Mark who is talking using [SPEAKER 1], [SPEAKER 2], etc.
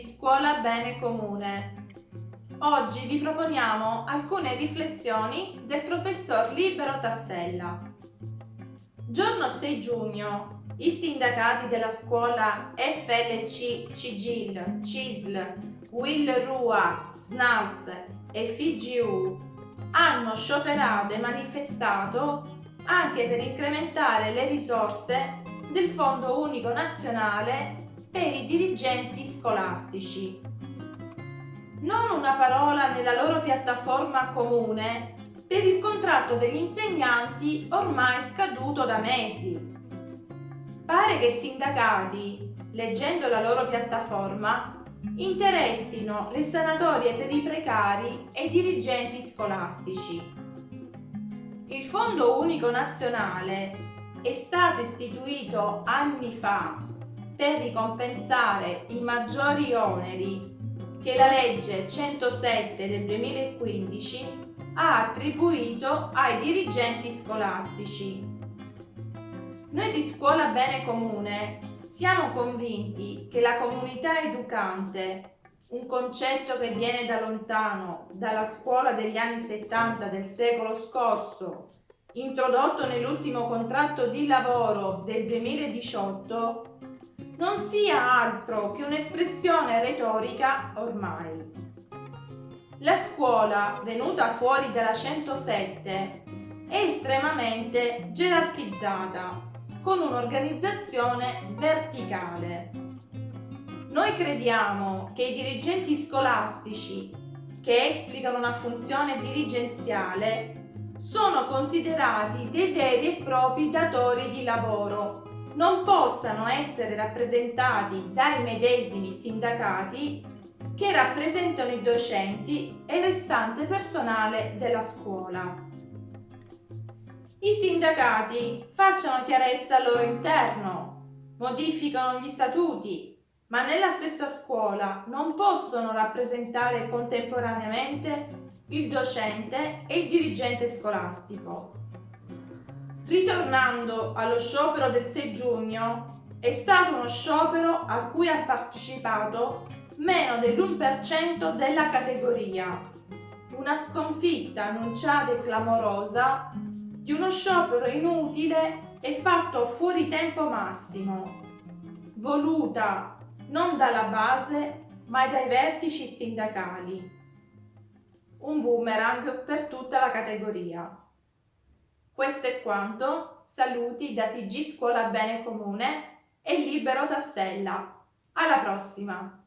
[SPEAKER 1] Scuola Bene Comune. Oggi vi proponiamo alcune riflessioni del professor Libero Tassella. Giorno 6 giugno, i sindacati della scuola FLC, CIGIL, CISL, Will Rua, SNALS e FIGU hanno scioperato e manifestato anche per incrementare le risorse del Fondo Unico Nazionale per i dirigenti scolastici. Non una parola nella loro piattaforma comune per il contratto degli insegnanti ormai scaduto da mesi. Pare che i sindacati, leggendo la loro piattaforma, interessino le sanatorie per i precari e i dirigenti scolastici. Il Fondo Unico Nazionale è stato istituito anni fa per ricompensare i maggiori oneri che la legge 107 del 2015 ha attribuito ai dirigenti scolastici. Noi di Scuola Bene Comune siamo convinti che la comunità educante, un concetto che viene da lontano, dalla scuola degli anni 70 del secolo scorso, introdotto nell'ultimo contratto di lavoro del 2018, non sia altro che un'espressione retorica ormai. La scuola, venuta fuori dalla 107, è estremamente gerarchizzata, con un'organizzazione verticale. Noi crediamo che i dirigenti scolastici che esplicano una funzione dirigenziale sono considerati dei veri e propri datori di lavoro non possano essere rappresentati dai medesimi sindacati che rappresentano i docenti e il restante personale della scuola. I sindacati facciano chiarezza al loro interno, modificano gli statuti, ma nella stessa scuola non possono rappresentare contemporaneamente il docente e il dirigente scolastico. Ritornando allo sciopero del 6 giugno, è stato uno sciopero a cui ha partecipato meno dell'1% della categoria. Una sconfitta annunciata e clamorosa di uno sciopero inutile e fatto fuori tempo massimo, voluta non dalla base ma dai vertici sindacali. Un boomerang per tutta la categoria. Questo è quanto, saluti da TG Scuola Bene Comune e Libero Tassella. Alla prossima!